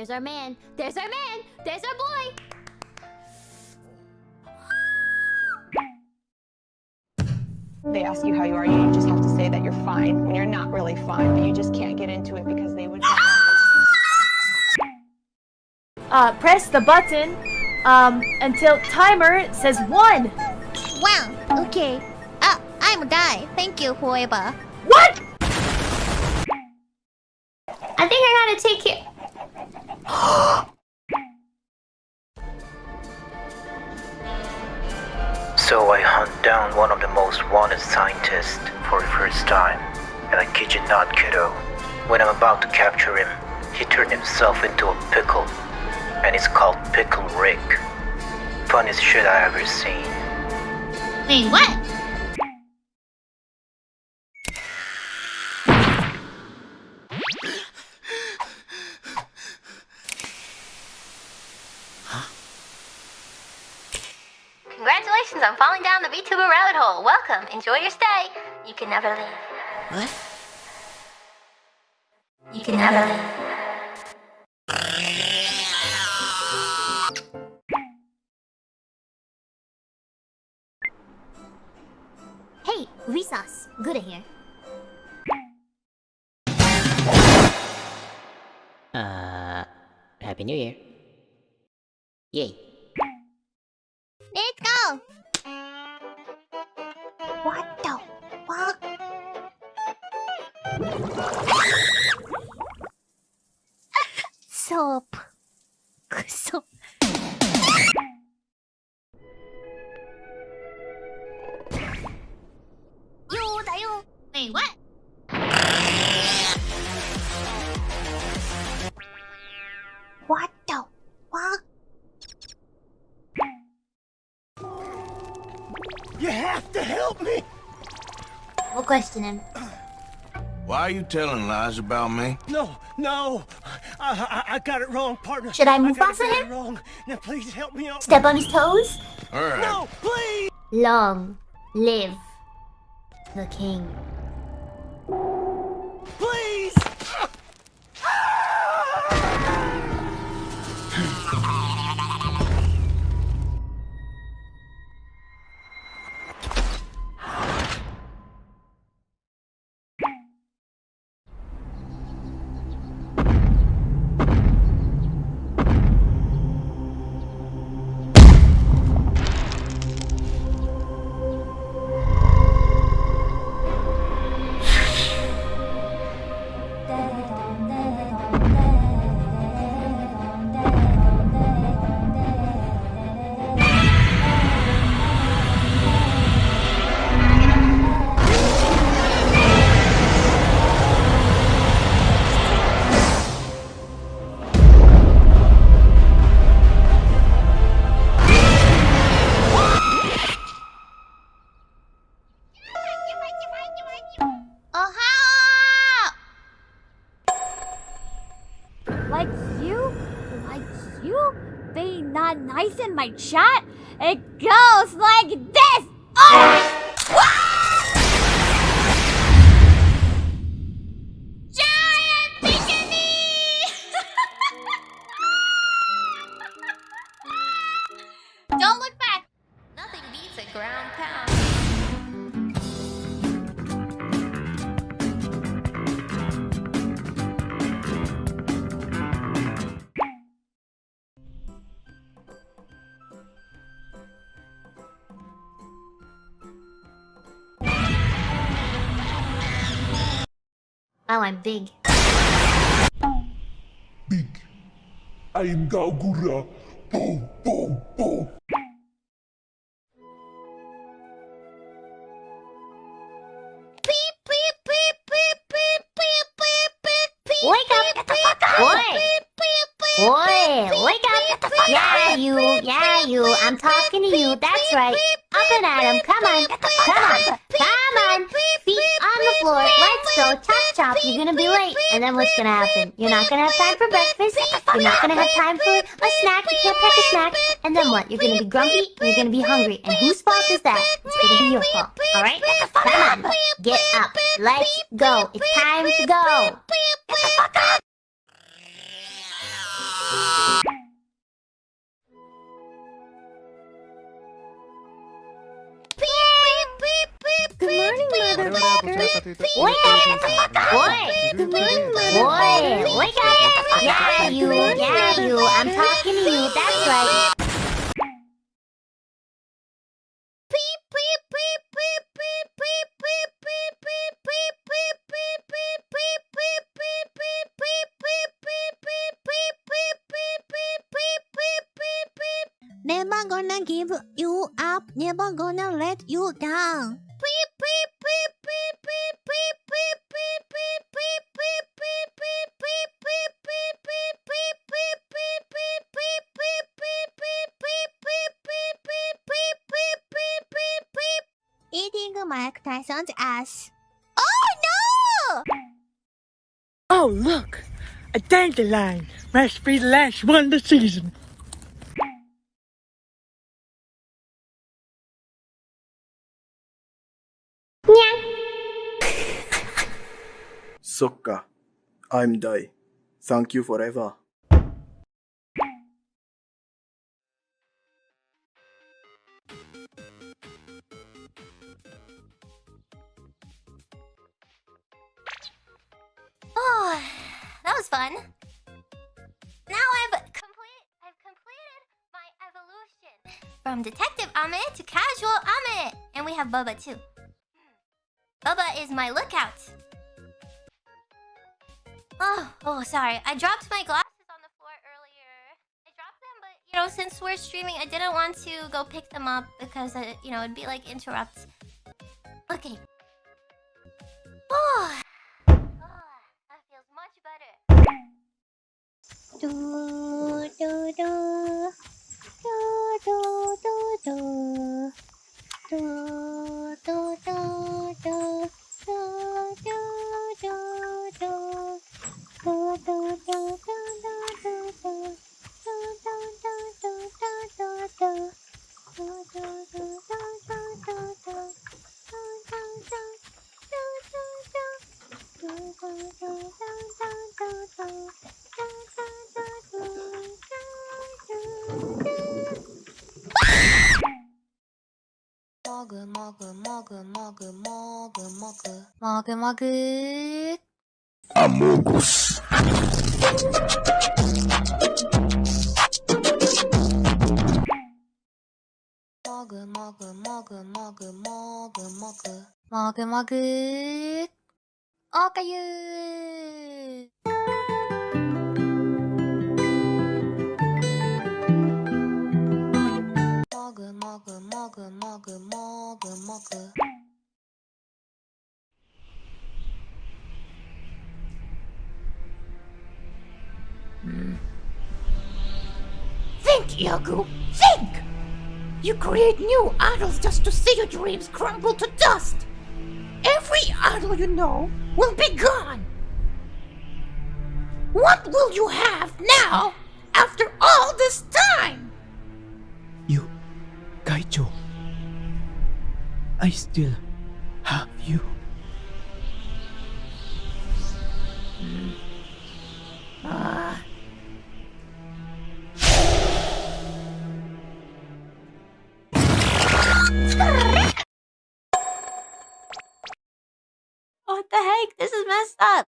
There's our man. There's our man. There's our boy. They ask you how you are, you just have to say that you're fine when you're not really fine, but you just can't get into it because they would. Uh, press the button um, until timer says one. Wow, okay. I'm a guy. Thank you, whoever. What? I think I gotta take it. So I hunt down one of the most wanted scientists for the first time. And I kid you not, kiddo. When I'm about to capture him, he turned himself into a pickle. And it's called Pickle Rick. Funniest shit I ever seen. Wait, what? Congratulations on falling down the VTuber rabbit hole. Welcome. Enjoy your stay. You can never leave. What? You can never leave. Hey, Resus. Good here. Uh, Happy New Year. Yay. Soap. Soap. Yo, da yo. Wait, what? What the fuck? You have to help me! We'll question him. Why are you telling lies about me? No, no! I, I, I got it wrong, partner. Should I move got faster it him? wrong. Now please help me out. Step on his toes? All right. No, please! Long live the king. shot, it goes like this! Oh! Oh, I'm big. Big. I am Gawr Gura. Boom, boom, boom. Wake up! Get the fuck up! Boy! Boy! Wake up! Get the fuck yeah, up! Yeah, you! Yeah, you! I'm talking to you. That's right. Up and at him. Come on! Come! On. Come on! Feet floor. Let's go. Chop chop. You're gonna be late. And then what's gonna happen? You're not gonna have time for breakfast. You're not gonna have time for a snack. You can't pack a snack. And then what? You're gonna be grumpy you're gonna be hungry. And whose fault is that? It's gonna be your fault. Alright? Come on. Get up. Let's go. It's time to go. Good Never gonna give you up, never gonna let you down. Eating Mike Tyson's ass. Oh no! Oh, look! A dandelion! Must be the last one this season. Sokka. I'm Dai. Thank you forever. Fun. Now I've complete I've completed my evolution from Detective Ame to Casual Ame, and we have Bubba too. Bubba is my lookout. Oh, oh, sorry. I dropped my glasses on the floor earlier. I dropped them, but you know, since we're streaming, I didn't want to go pick them up because uh, you know it'd be like interrupt. Okay. Oh. 就もぐもぐもぐもぐもぐもぐもぐもぐアモゴスもぐもぐもぐもぐもぐもぐもぐもぐおかゆー Think, YAGOO! Think! You create new idols just to see your dreams crumble to dust! Every idol you know will be gone! What will you have now after all this time? You, I still have you. Ah. What the heck? This is messed up.